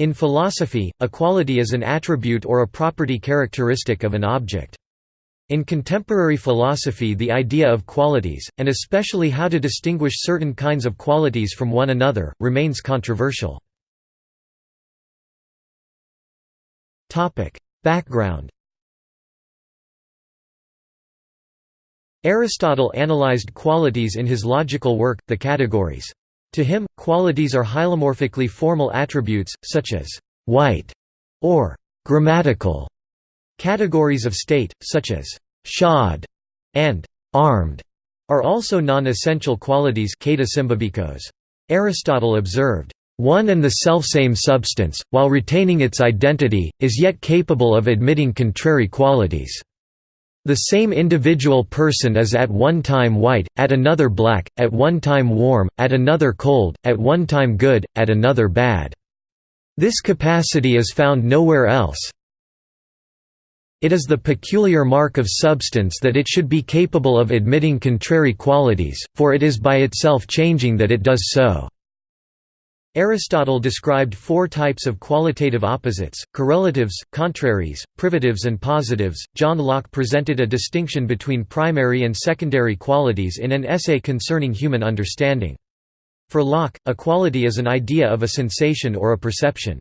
In philosophy, a quality is an attribute or a property characteristic of an object. In contemporary philosophy the idea of qualities, and especially how to distinguish certain kinds of qualities from one another, remains controversial. Background Aristotle analyzed qualities in his logical work, The Categories. To him, qualities are hylomorphically formal attributes, such as «white» or «grammatical». Categories of state, such as «shod» and «armed» are also non-essential qualities Aristotle observed, one and the selfsame substance, while retaining its identity, is yet capable of admitting contrary qualities. The same individual person is at one time white, at another black, at one time warm, at another cold, at one time good, at another bad. This capacity is found nowhere else. It is the peculiar mark of substance that it should be capable of admitting contrary qualities, for it is by itself changing that it does so. Aristotle described four types of qualitative opposites, correlatives, contraries, privatives and positives. John Locke presented a distinction between primary and secondary qualities in an essay concerning human understanding. For Locke, a quality is an idea of a sensation or a perception.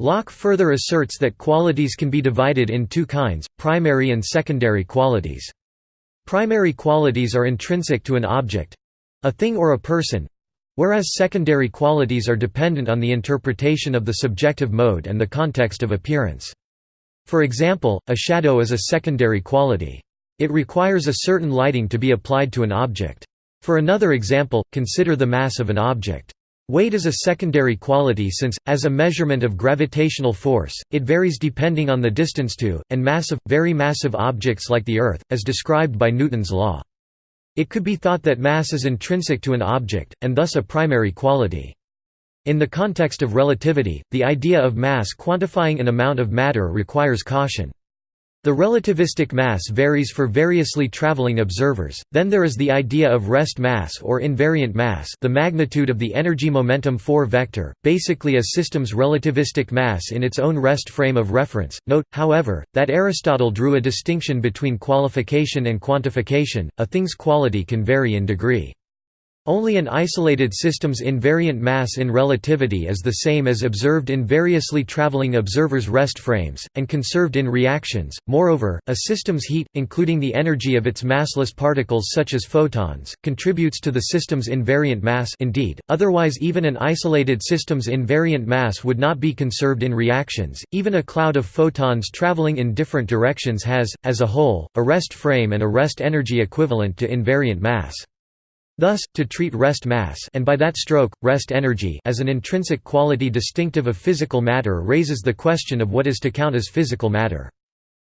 Locke further asserts that qualities can be divided in two kinds, primary and secondary qualities. Primary qualities are intrinsic to an object—a thing or a person, Whereas secondary qualities are dependent on the interpretation of the subjective mode and the context of appearance. For example, a shadow is a secondary quality. It requires a certain lighting to be applied to an object. For another example, consider the mass of an object. Weight is a secondary quality since, as a measurement of gravitational force, it varies depending on the distance to, and mass of, very massive objects like the Earth, as described by Newton's law. It could be thought that mass is intrinsic to an object, and thus a primary quality. In the context of relativity, the idea of mass quantifying an amount of matter requires caution. The relativistic mass varies for variously traveling observers. Then there is the idea of rest mass or invariant mass, the magnitude of the energy momentum 4 vector, basically a system's relativistic mass in its own rest frame of reference. Note, however, that Aristotle drew a distinction between qualification and quantification. A thing's quality can vary in degree. Only an isolated system's invariant mass in relativity is the same as observed in variously traveling observers' rest frames, and conserved in reactions. Moreover, a system's heat, including the energy of its massless particles such as photons, contributes to the system's invariant mass indeed, otherwise even an isolated system's invariant mass would not be conserved in reactions. Even a cloud of photons traveling in different directions has, as a whole, a rest frame and a rest energy equivalent to invariant mass. Thus, to treat rest mass and by that stroke, rest energy as an intrinsic quality distinctive of physical matter raises the question of what is to count as physical matter.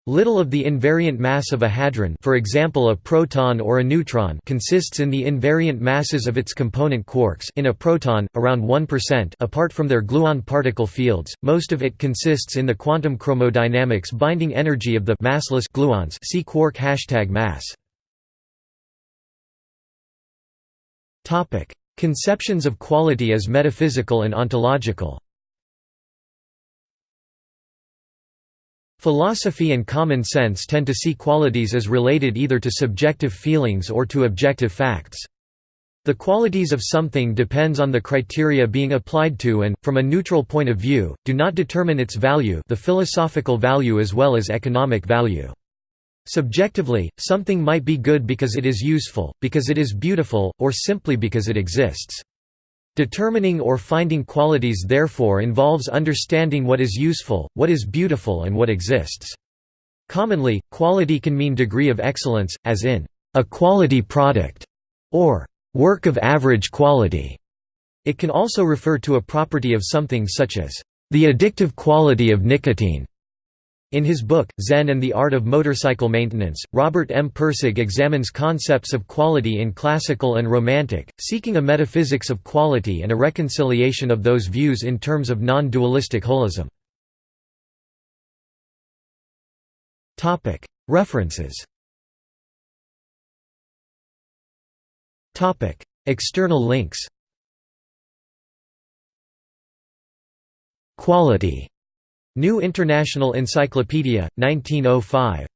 Little of the invariant mass of a hadron for example a proton or a neutron consists in the invariant masses of its component quarks in a proton, around 1% apart from their gluon particle fields, most of it consists in the quantum chromodynamics binding energy of the massless gluons see quark hashtag mass. Conceptions of quality as metaphysical and ontological Philosophy and common sense tend to see qualities as related either to subjective feelings or to objective facts. The qualities of something depends on the criteria being applied to and, from a neutral point of view, do not determine its value the philosophical value as well as economic value. Subjectively, something might be good because it is useful, because it is beautiful, or simply because it exists. Determining or finding qualities therefore involves understanding what is useful, what is beautiful and what exists. Commonly, quality can mean degree of excellence, as in, a quality product, or work of average quality. It can also refer to a property of something such as the addictive quality of nicotine, in his book, Zen and the Art of Motorcycle Maintenance, Robert M. Pirsig examines concepts of quality in classical and romantic, seeking a metaphysics of quality and a reconciliation of those views in terms of non-dualistic holism. References External links Quality. New International Encyclopedia, 1905.